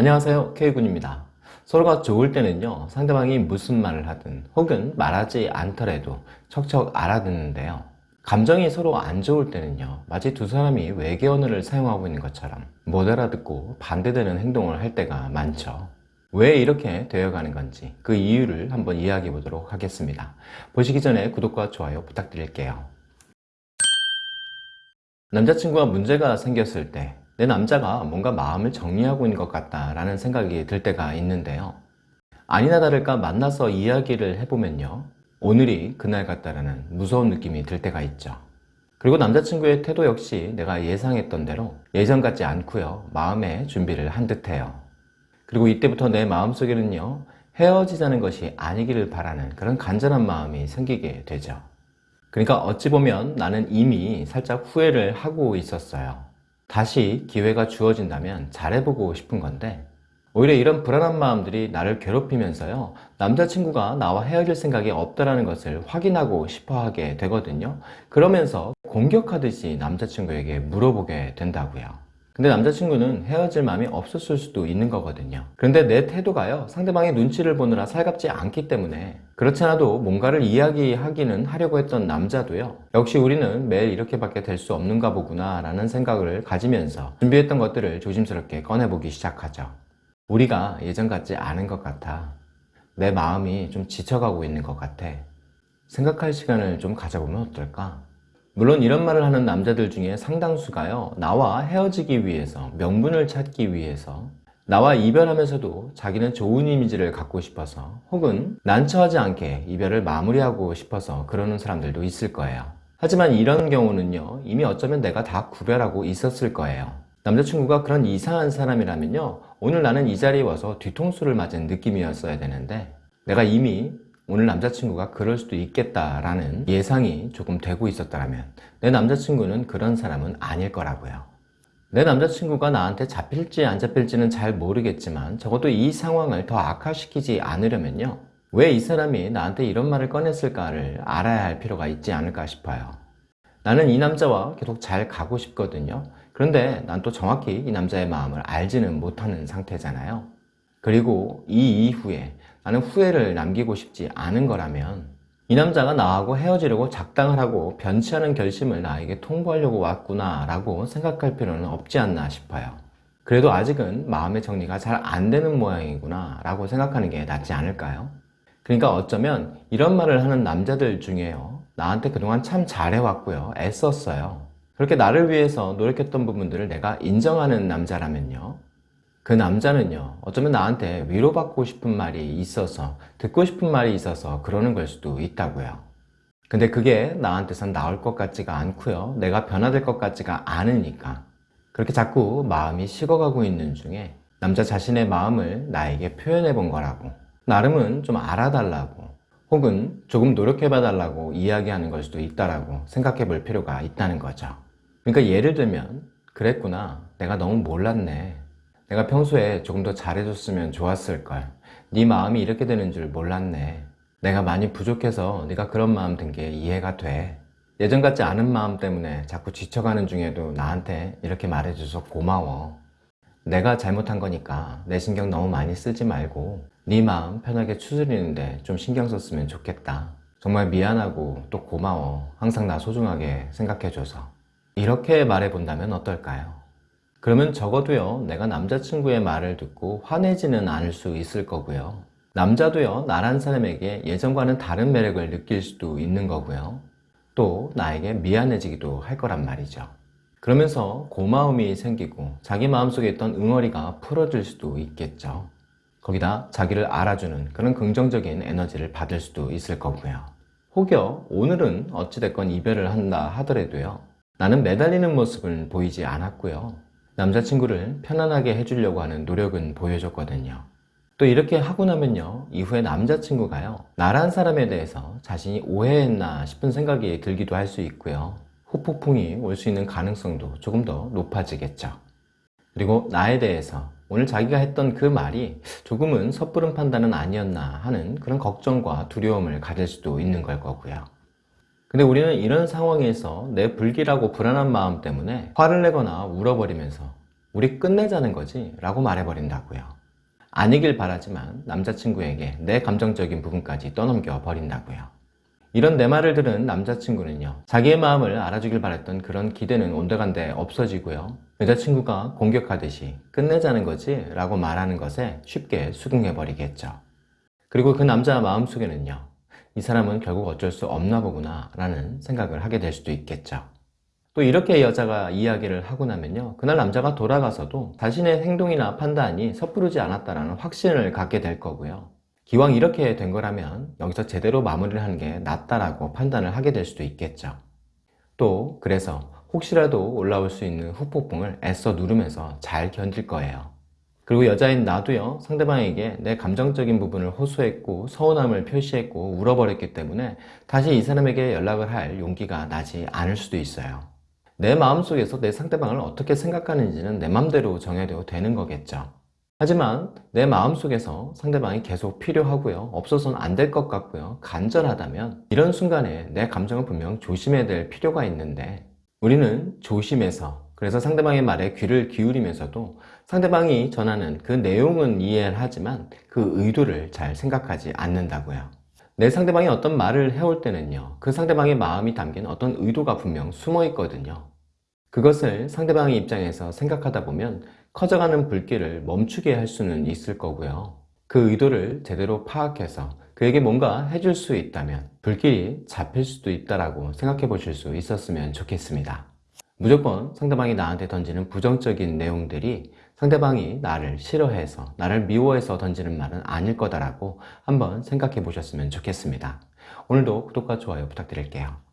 안녕하세요. K군입니다. 서로가 좋을 때는요 상대방이 무슨 말을 하든 혹은 말하지 않더라도 척척 알아듣는데요. 감정이 서로 안 좋을 때는요 마치 두 사람이 외계 언어를 사용하고 있는 것처럼 못 알아듣고 반대되는 행동을 할 때가 많죠. 왜 이렇게 되어가는 건지 그 이유를 한번 이야기해 보도록 하겠습니다. 보시기 전에 구독과 좋아요 부탁드릴게요. 남자친구와 문제가 생겼을 때 내 남자가 뭔가 마음을 정리하고 있는 것 같다 라는 생각이 들 때가 있는데요. 아니나 다를까 만나서 이야기를 해보면요. 오늘이 그날 같다라는 무서운 느낌이 들 때가 있죠. 그리고 남자친구의 태도 역시 내가 예상했던 대로 예전 같지 않고요. 마음의 준비를 한 듯해요. 그리고 이때부터 내 마음속에는요. 헤어지자는 것이 아니기를 바라는 그런 간절한 마음이 생기게 되죠. 그러니까 어찌 보면 나는 이미 살짝 후회를 하고 있었어요 다시 기회가 주어진다면 잘해보고 싶은 건데 오히려 이런 불안한 마음들이 나를 괴롭히면서요 남자친구가 나와 헤어질 생각이 없다는 것을 확인하고 싶어 하게 되거든요. 그러면서 공격하듯이 남자친구에게 물어보게 된다고요 근데 남자친구는 헤어질 마음이 없었을 수도 있는 거거든요. 그런데 내 태도가요 상대방의 눈치를 보느라 살갑지 않기 때문에 그렇지 않아도 뭔가를 이야기하기는 하려고 했던 남자도요 역시 우리는 매일 이렇게밖에 될 수 없는가 보구나 라는 생각을 가지면서 준비했던 것들을 조심스럽게 꺼내보기 시작하죠. 우리가 예전 같지 않은 것 같아. 내 마음이 좀 지쳐가고 있는 것 같아. 생각할 시간을 좀 가져보면 어떨까 물론 이런 말을 하는 남자들 중에 상당수가요 나와 헤어지기 위해서 명분을 찾기 위해서 나와 이별하면서도 자기는 좋은 이미지를 갖고 싶어서 혹은 난처하지 않게 이별을 마무리하고 싶어서 그러는 사람들도 있을 거예요. 하지만 이런 경우는요 이미 어쩌면 내가 다 구별하고 있었을 거예요. 남자친구가 그런 이상한 사람이라면요 오늘 나는 이 자리에 와서 뒤통수를 맞은 느낌이었어야 되는데 내가 이미 오늘 남자친구가 그럴 수도 있겠다라는 예상이 조금 되고 있었다면 내 남자친구는 그런 사람은 아닐 거라고요. 내 남자친구가 나한테 잡힐지 안 잡힐지는 잘 모르겠지만 적어도 이 상황을 더 악화시키지 않으려면요. 왜 이 사람이 나한테 이런 말을 꺼냈을까를 알아야 할 필요가 있지 않을까 싶어요. 나는 이 남자와 계속 잘 가고 싶거든요. 그런데 난 또 정확히 이 남자의 마음을 알지는 못하는 상태잖아요. 그리고 이 이후에 나는 후회를 남기고 싶지 않은 거라면 이 남자가 나하고 헤어지려고 작당을 하고 변치하는 결심을 나에게 통보하려고 왔구나 라고 생각할 필요는 없지 않나 싶어요. 그래도 아직은 마음의 정리가 잘 안 되는 모양이구나 라고 생각하는 게 낫지 않을까요? 그러니까 어쩌면 이런 말을 하는 남자들 중에요. 나한테 그동안 참 잘해왔고요. 애썼어요. 그렇게 나를 위해서 노력했던 부분들을 내가 인정하는 남자라면요 그 남자는요 어쩌면 나한테 위로받고 싶은 말이 있어서 듣고 싶은 말이 있어서 그러는 걸 수도 있다고요. 근데 그게 나한테선 나올 것 같지가 않고요. 내가 변화될 것 같지가 않으니까. 그렇게 자꾸 마음이 식어가고 있는 중에 남자 자신의 마음을 나에게 표현해 본 거라고. 나름은 좀 알아달라고. 혹은 조금 노력해봐 달라고 이야기하는 걸 수도 있다라고 생각해 볼 필요가 있다는 거죠. 그러니까 예를 들면 그랬구나. 내가 너무 몰랐네 내가 평소에 조금 더 잘해줬으면 좋았을걸. 네 마음이 이렇게 되는 줄 몰랐네. 내가 많이 부족해서 네가 그런 마음 든 게 이해가 돼. 예전 같지 않은 마음 때문에 자꾸 지쳐가는 중에도 나한테 이렇게 말해줘서 고마워. 내가 잘못한 거니까 내 신경 너무 많이 쓰지 말고 네 마음 편하게 추스리는데 좀 신경 썼으면 좋겠다. 정말 미안하고 또 고마워. 항상 나 소중하게 생각해줘서. 이렇게 말해본다면 어떨까요? 그러면 적어도요 내가 남자친구의 말을 듣고 화내지는 않을 수 있을 거고요. 남자도요 나란 사람에게 예전과는 다른 매력을 느낄 수도 있는 거고요. 또 나에게 미안해지기도 할 거란 말이죠. 그러면서 고마움이 생기고 자기 마음속에 있던 응어리가 풀어질 수도 있겠죠. 거기다 자기를 알아주는 그런 긍정적인 에너지를 받을 수도 있을 거고요. 혹여 오늘은 어찌됐건 이별을 한다 하더라도요 나는 매달리는 모습은 보이지 않았고요 남자친구를 편안하게 해주려고 하는 노력은 보여줬거든요. 또 이렇게 하고 나면요 이후에 남자친구가요 나란 사람에 대해서 자신이 오해했나 싶은 생각이 들기도 할 수 있고요. 후폭풍이 올 수 있는 가능성도 조금 더 높아지겠죠. 그리고 나에 대해서 오늘 자기가 했던 그 말이 조금은 섣부른 판단은 아니었나 하는 그런 걱정과 두려움을 가질 수도 있는 걸 거고요 근데 우리는 이런 상황에서 내 불길하고 불안한 마음 때문에 화를 내거나 울어버리면서 우리 끝내자는 거지 라고 말해버린다고요. 아니길 바라지만 남자친구에게 내 감정적인 부분까지 떠넘겨 버린다고요. 이런 내 말을 들은 남자친구는요 자기의 마음을 알아주길 바랬던 그런 기대는 온데간데 없어지고요 여자친구가 공격하듯이 끝내자는 거지 라고 말하는 것에 쉽게 수긍해 버리겠죠 그리고 그 남자 마음속에는요 이 사람은 결국 어쩔 수 없나 보구나 라는 생각을 하게 될 수도 있겠죠 또 이렇게 여자가 이야기를 하고 나면요 그날 남자가 돌아가서도 자신의 행동이나 판단이 섣부르지 않았다는 확신을 갖게 될 거고요 기왕 이렇게 된 거라면 여기서 제대로 마무리를 하는 게 낫다라고 판단을 하게 될 수도 있겠죠. 또 그래서 혹시라도 올라올 수 있는 후폭풍을 애써 누르면서 잘 견딜 거예요. 그리고 여자인 나도요 상대방에게 내 감정적인 부분을 호소했고 서운함을 표시했고 울어버렸기 때문에 다시 이 사람에게 연락을 할 용기가 나지 않을 수도 있어요. 내 마음속에서 내 상대방을 어떻게 생각하는지는 내 맘대로 정해도 되는 거겠죠. 하지만 내 마음속에서 상대방이 계속 필요하고요 없어서는 안 될 것 같고요 간절하다면 이런 순간에 내 감정을 분명 조심해야 될 필요가 있는데 우리는 조심해서 그래서 상대방의 말에 귀를 기울이면서도 상대방이 전하는 그 내용은 이해를 하지만 그 의도를 잘 생각하지 않는다고요 내 상대방이 어떤 말을 해올 때는요 그 상대방의 마음이 담긴 어떤 의도가 분명 숨어 있거든요 그것을 상대방의 입장에서 생각하다 보면 커져가는 불길을 멈추게 할 수는 있을 거고요. 그 의도를 제대로 파악해서 그에게 뭔가 해줄 수 있다면 불길이 잡힐 수도 있다고 생각해 보실 수 있었으면 좋겠습니다. 무조건 상대방이 나한테 던지는 부정적인 내용들이 상대방이 나를 싫어해서 나를 미워해서 던지는 말은 아닐 거다라고 한번 생각해 보셨으면 좋겠습니다. 오늘도 구독과 좋아요 부탁드릴게요.